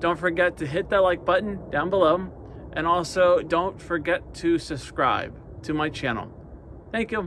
Don't forget to hit that like button down below. And also don't forget to subscribe to my channel. Thank you.